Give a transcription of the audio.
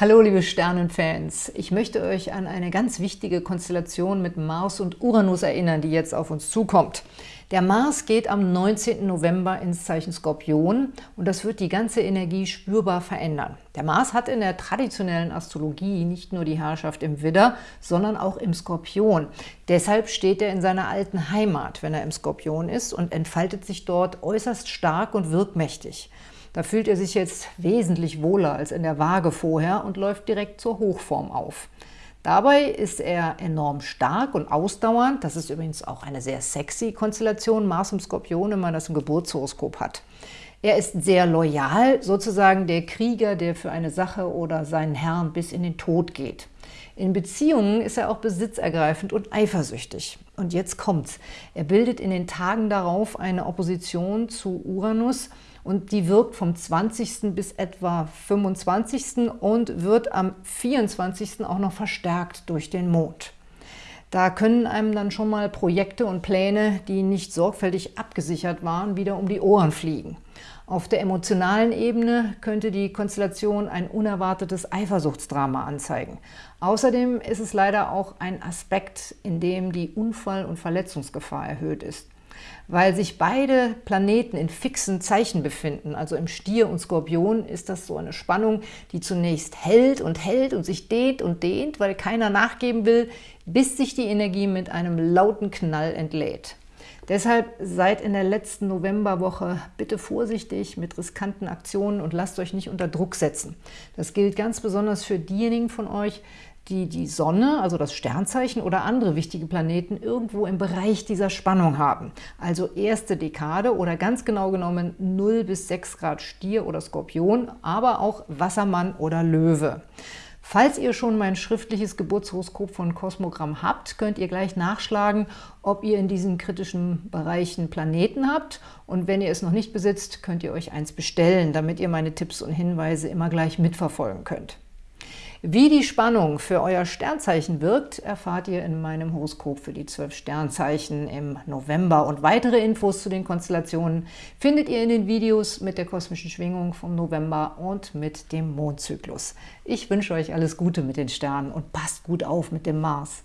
Hallo liebe Sternenfans, ich möchte euch an eine ganz wichtige Konstellation mit Mars und Uranus erinnern, die jetzt auf uns zukommt. Der Mars geht am 19. November ins Zeichen Skorpion und das wird die ganze Energie spürbar verändern. Der Mars hat in der traditionellen Astrologie nicht nur die Herrschaft im Widder, sondern auch im Skorpion. Deshalb steht er in seiner alten Heimat, wenn er im Skorpion ist und entfaltet sich dort äußerst stark und wirkmächtig. Da fühlt er sich jetzt wesentlich wohler als in der Waage vorher und läuft direkt zur Hochform auf. Dabei ist er enorm stark und ausdauernd. Das ist übrigens auch eine sehr sexy Konstellation, Mars im Skorpion, wenn man das im Geburtshoroskop hat. Er ist sehr loyal, sozusagen der Krieger, der für eine Sache oder seinen Herrn bis in den Tod geht. In Beziehungen ist er auch besitzergreifend und eifersüchtig. Und jetzt kommt's. Er bildet in den Tagen darauf eine Opposition zu Uranus, und die wirkt vom 20. bis etwa 25. und wird am 24. auch noch verstärkt durch den Mond. Da können einem dann schon mal Projekte und Pläne, die nicht sorgfältig abgesichert waren, wieder um die Ohren fliegen. Auf der emotionalen Ebene könnte die Konstellation ein unerwartetes Eifersuchtsdrama anzeigen. Außerdem ist es leider auch ein Aspekt, in dem die Unfall- und Verletzungsgefahr erhöht ist. Weil sich beide Planeten in fixen Zeichen befinden, also im Stier und Skorpion, ist das so eine Spannung, die zunächst hält und hält und sich dehnt und dehnt, weil keiner nachgeben will, bis sich die Energie mit einem lauten Knall entlädt. Deshalb seid in der letzten Novemberwoche bitte vorsichtig mit riskanten Aktionen und lasst euch nicht unter Druck setzen. Das gilt ganz besonders für diejenigen von euch, die die Sonne, also das Sternzeichen oder andere wichtige Planeten irgendwo im Bereich dieser Spannung haben. Also erste Dekade oder ganz genau genommen 0 bis 6 Grad Stier oder Skorpion, aber auch Wassermann oder Löwe. Falls ihr schon mein schriftliches Geburtshoroskop von Kosmogramm habt, könnt ihr gleich nachschlagen, ob ihr in diesen kritischen Bereichen Planeten habt. Und wenn ihr es noch nicht besitzt, könnt ihr euch eins bestellen, damit ihr meine Tipps und Hinweise immer gleich mitverfolgen könnt. Wie die Spannung für euer Sternzeichen wirkt, erfahrt ihr in meinem Horoskop für die zwölf Sternzeichen im November. Und weitere Infos zu den Konstellationen findet ihr in den Videos mit der kosmischen Schwingung vom November und mit dem Mondzyklus. Ich wünsche euch alles Gute mit den Sternen und passt gut auf mit dem Mars.